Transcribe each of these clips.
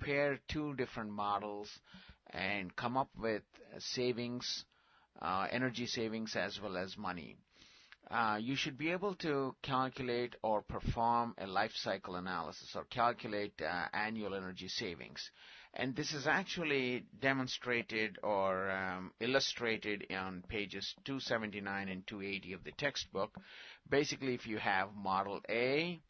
compare two different models and come up with savings, uh, energy savings as well as money. Uh, you should be able to calculate or perform a life cycle analysis or calculate uh, annual energy savings. And this is actually demonstrated or um, illustrated on pages 279 and 280 of the textbook. Basically, if you have Model A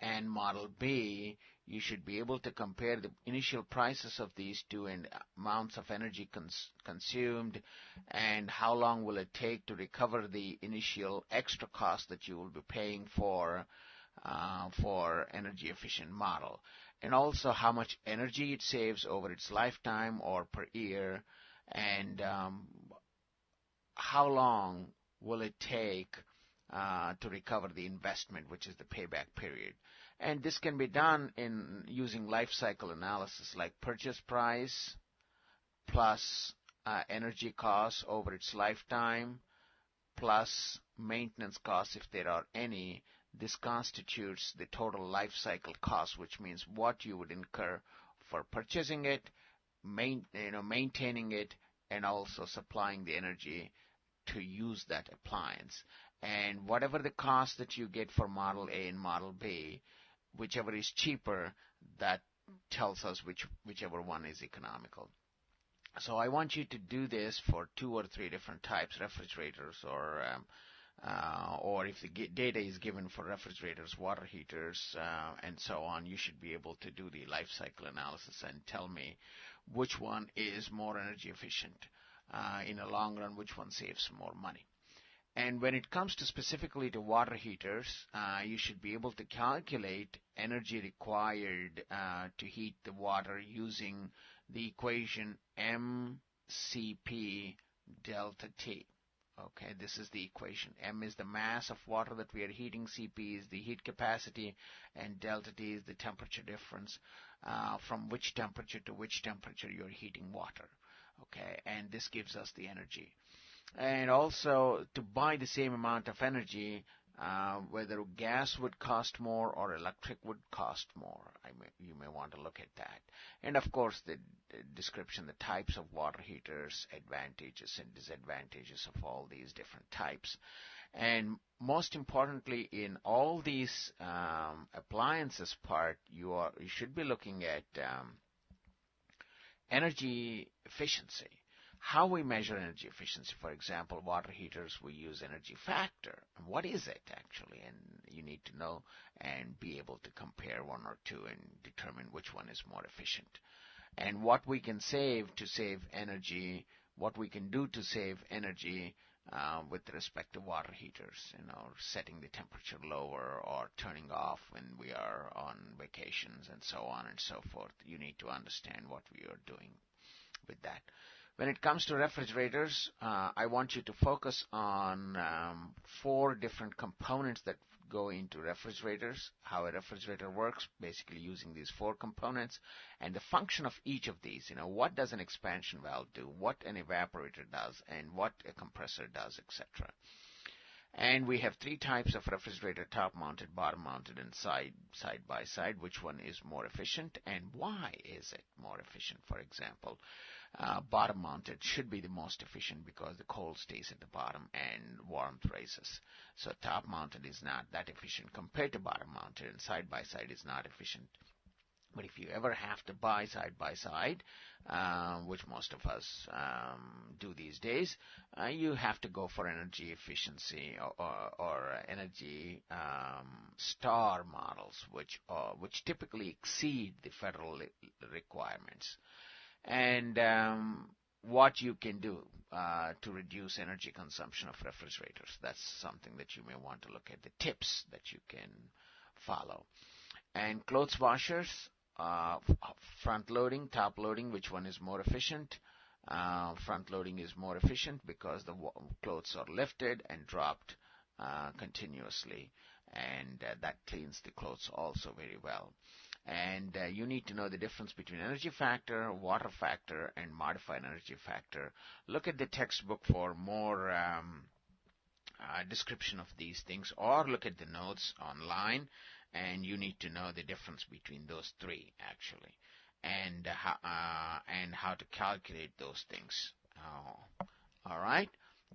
and Model B, you should be able to compare the initial prices of these two and amounts of energy cons- consumed and how long will it take to recover the initial extra cost that you will be paying for uh, for energy efficient model. And also how much energy it saves over its lifetime or per year and um, how long will it take uh, to recover the investment, which is the payback period. And this can be done in using life cycle analysis like purchase price plus uh, energy costs over its lifetime plus maintenance costs if there are any. This constitutes the total life cycle cost, which means what you would incur for purchasing it, main, you know, maintaining it, and also supplying the energy to use that appliance. And whatever the cost that you get for Model A and Model B, whichever is cheaper, that tells us which whichever one is economical. So I want you to do this for two or three different types, refrigerators or um, uh, or if the data is given for refrigerators, water heaters, uh, and so on, you should be able to do the life cycle analysis and tell me which one is more energy efficient uh, in the long run, which one saves more money. And when it comes to specifically to water heaters, uh, you should be able to calculate energy required uh, to heat the water using the equation mCp delta T. Okay, this is the equation. M is the mass of water that we are heating, Cp is the heat capacity, and delta T is the temperature difference uh, from which temperature to which temperature you're heating water. Okay, and this gives us the energy and also to buy the same amount of energy, uh, whether gas would cost more or electric would cost more. May, you may want to look at that. And of course, the, the, description, the types of water heaters, advantages and disadvantages of all these different types. And most importantly, in all these um, appliances part, you are you should be looking at um, energy efficiency how we measure energy efficiency. For example, water heaters, we use energy factor. What is it actually? And you need to know and be able to compare one or two and determine which one is more efficient. And what we can save to save energy, what we can do to save energy uh, with respect to water heaters, you know, setting the temperature lower or turning off when we are on vacations and so on and so forth. You need to understand what we are doing with that. When it comes to refrigerators, uh, I want you to focus on um, four different components that go into refrigerators, how a refrigerator works, basically using these four components, and the function of each of these. You know, what does an expansion valve do, what an evaporator does, and what a compressor does, etc. And we have three types of refrigerator, top mounted, bottom mounted, and side, side by side. Which one is more efficient and why is it more efficient? For example, uh, bottom mounted should be the most efficient because the cold stays at the bottom and warmth rises. So top mounted is not that efficient compared to bottom mounted and side by side is not efficient. But if you ever have to buy side by side, uh, which most of us um, do these days, uh, you have to go for energy efficiency or, or, or energy um, star models, which uh, which typically exceed the federal requirements and um, what you can do uh, to reduce energy consumption of refrigerators. That's something that you may want to look at, the tips that you can follow. And clothes washers, uh, front loading, top loading, which one is more efficient? Uh, front loading is more efficient because the clothes are lifted and dropped uh, continuously, and uh, that cleans the clothes also very well and uh, you need to know the difference between energy factor, water factor, and modified energy factor. Look at the textbook for more um, uh, description of these things, or look at the notes online and you need to know the difference between those three actually, and uh, how uh, and how to calculate those things. Oh, all right.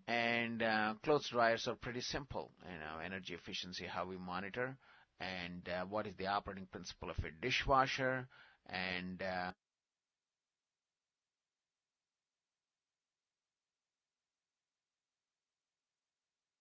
And uh, clothes dryers are pretty simple. You know, energy efficiency, how we monitor, and uh, what is the operating principle of a dishwasher, and uh,